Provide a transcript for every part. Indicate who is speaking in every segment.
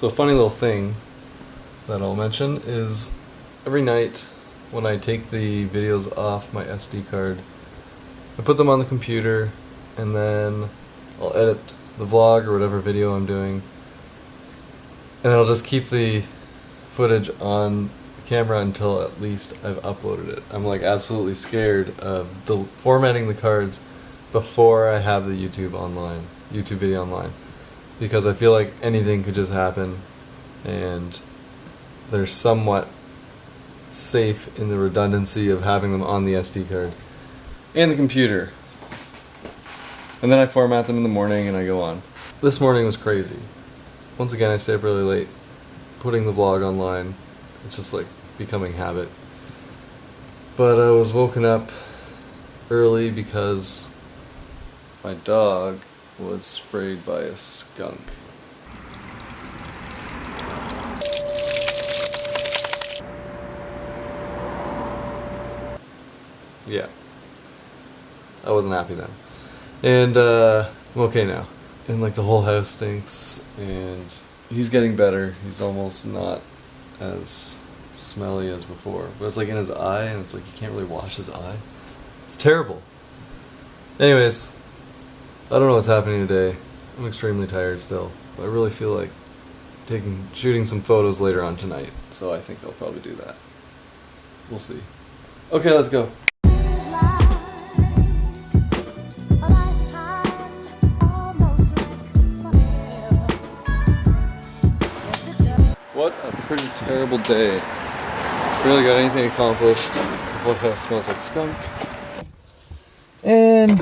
Speaker 1: So a funny little thing that I'll mention is every night when I take the videos off my SD card, I put them on the computer and then I'll edit the vlog or whatever video I'm doing and then I'll just keep the footage on the camera until at least I've uploaded it. I'm like absolutely scared of formatting the cards before I have the YouTube online, YouTube video online, because I feel like anything could just happen, and they're somewhat safe in the redundancy of having them on the SD card and the computer. And then I format them in the morning and I go on. This morning was crazy. Once again, I stay up really late putting the vlog online. It's just like becoming habit. But I was woken up early because my dog was sprayed by a skunk. Yeah. I wasn't happy then. And uh, I'm okay now. And like the whole house stinks and he's getting better. He's almost not as smelly as before. But it's like in his eye and it's like you can't really wash his eye. It's terrible. Anyways, I don't know what's happening today. I'm extremely tired still. I really feel like taking shooting some photos later on tonight. So I think I'll probably do that. We'll see. Okay, let's go. What a pretty terrible day. Really got anything accomplished. The whole house smells like skunk. And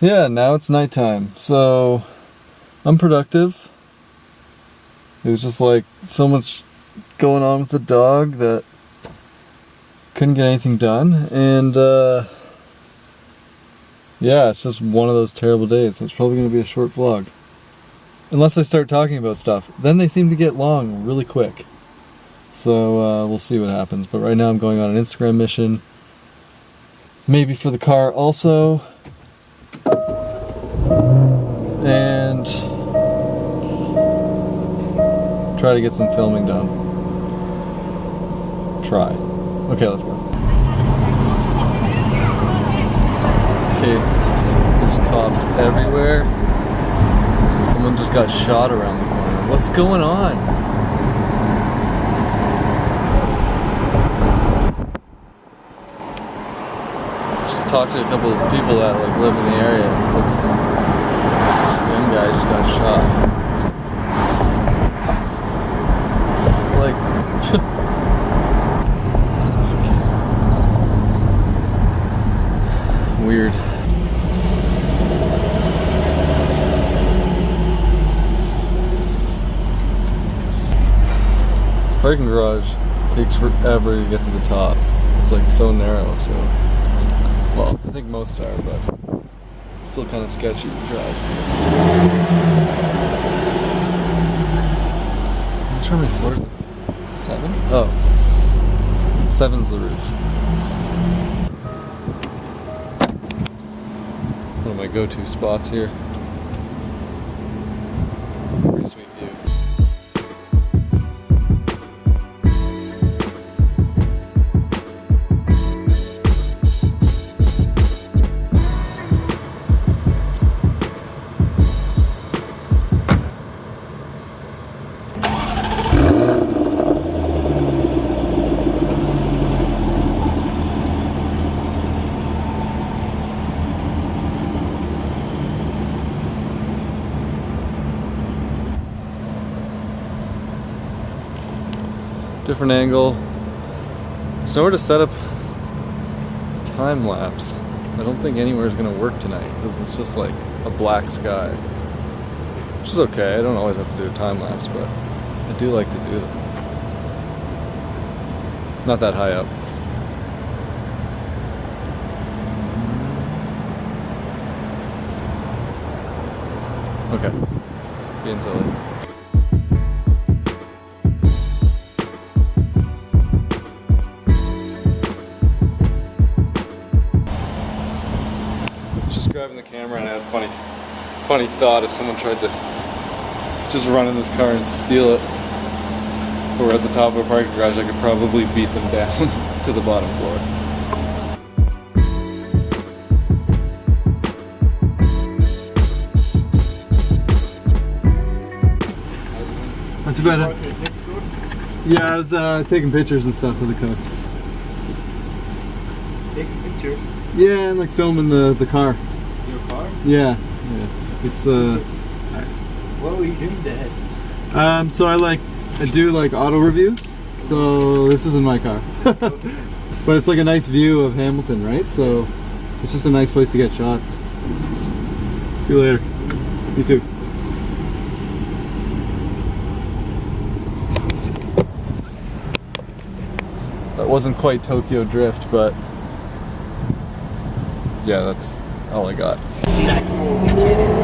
Speaker 1: yeah, now it's nighttime. So I'm productive. It was just like so much going on with the dog that couldn't get anything done. And uh, yeah, it's just one of those terrible days. It's probably going to be a short vlog. Unless I start talking about stuff. Then they seem to get long really quick. So uh, we'll see what happens. But right now I'm going on an Instagram mission. Maybe for the car also. Try to get some filming done. Try. Okay, let's go. Okay, there's cops everywhere. Someone just got shot around the corner. What's going on? Just talked to a couple of people that like live in the area like some young guy just got shot. Like weird. Parking garage takes forever to get to the top. It's like so narrow, so well, I think most are, but it's still kind of sketchy to drive. I'm not sure how many floors. Seven? Oh, seven's the roof. One of my go-to spots here. Different angle. Nowhere to set up time lapse. I don't think anywhere is going to work tonight because it's just like a black sky. Which is okay, I don't always have to do a time lapse, but I do like to do them. Not that high up. Okay. Being silly. Camera and I had a funny funny thought if someone tried to just run in this car and steal it. If we're at the top of a parking garage, I could probably beat them down to the bottom floor. Not too bad. Yeah, I was uh, taking pictures and stuff of the car.
Speaker 2: Taking pictures.
Speaker 1: Yeah, and like filming the the car.
Speaker 2: Your car?
Speaker 1: Yeah, yeah. It's uh,
Speaker 2: What were you doing there?
Speaker 1: um. So I like I do like auto reviews. So this isn't my car, but it's like a nice view of Hamilton, right? So it's just a nice place to get shots. See you later. You too. That wasn't quite Tokyo Drift, but yeah, that's all I got.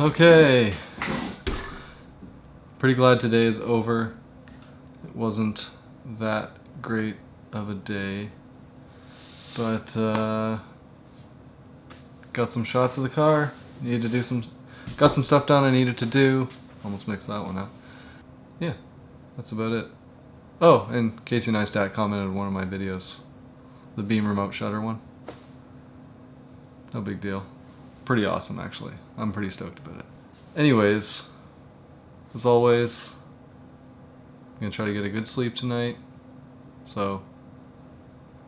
Speaker 1: Okay. Pretty glad today is over. It wasn't that great of a day. But uh got some shots of the car. Needed to do some got some stuff done I needed to do. Almost mixed that one up. Yeah. That's about it. Oh, and Casey Neistat commented on one of my videos. The beam remote shutter one. No big deal. Pretty awesome, actually. I'm pretty stoked about it. Anyways, as always, I'm gonna try to get a good sleep tonight. So,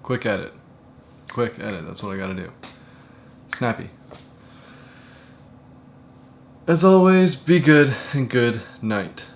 Speaker 1: quick edit. Quick edit, that's what I gotta do. Snappy. As always, be good and good night.